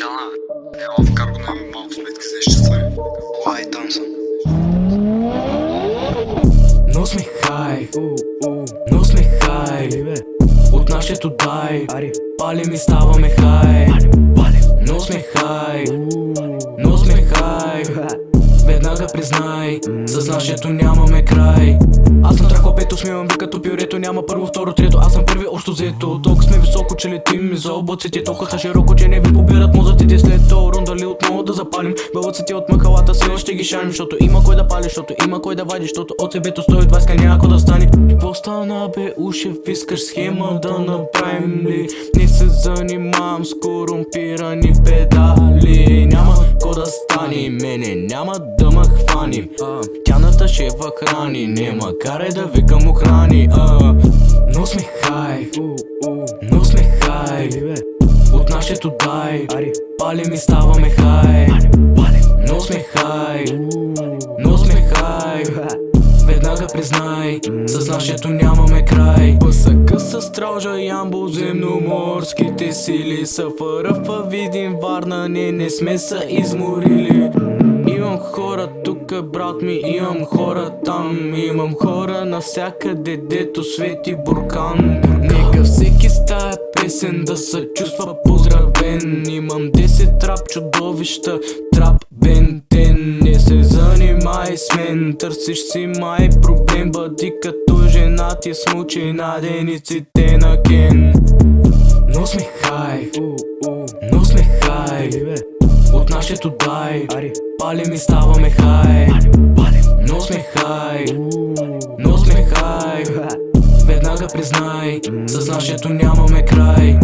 Ела в карго на малко сметки за изчистване. Лай, там съм. Но сме хай, но сме хай. От нашето дай. Палим и ставаме хай Веднага признай, с нашето нямаме край. Аз съм трако пето, смивам ви като пюрето. Няма първо, второ, трето, аз съм първи общо взето. Толкова сме високо, че летим. За облаците Толкова широко, че не ви побират мозъците. След то рунда ли отново да запалим. Бълъците от махалата си ще ги шарим Защото има кой да пали, защото има кой да вади Защото от себето 120 няма да стане Какво стана бе, ушев, искаш схема да направим ли? Не се занимавам с корумпирани педали Няма ко да стане, мене няма да ма хвани Тяната шефа храни, не макар да викам охрани. Но сме хай, но сме хай От нашето дай Палим и ставаме хай Веднага признай, с нашето нямаме край. ПСК с стража, ямбо, земноморските сили Са фърфа, видим Варна, не, не сме са изморили. Имам хора тук, брат ми, имам хора там Имам хора навсякъде, дето свети буркан. Нека всеки с тая песен да се чувства поздравен Имам 10 трап чудовища, трап бентен Не се занимай с мен, търсиш си май проблем Бъди като жена ти смучи на дениците на Кен. Но сме хай, но сме хай. От нашето дай. Палим и ставаме хай. Но сме хай, но сме хай. Веднага признай, с нашето нямаме край